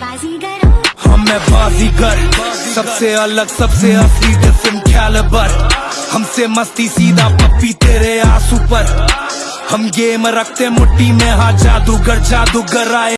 हम मैं बाजीगर, सबसे अलग, सबसे असली डिफरेंट कैलिबर हमसे मस्ती सीधा पप्पी तेरे आँसू पर। हम गेम रखते मुट्ठी में हाँ जादूगर जादूगर आए।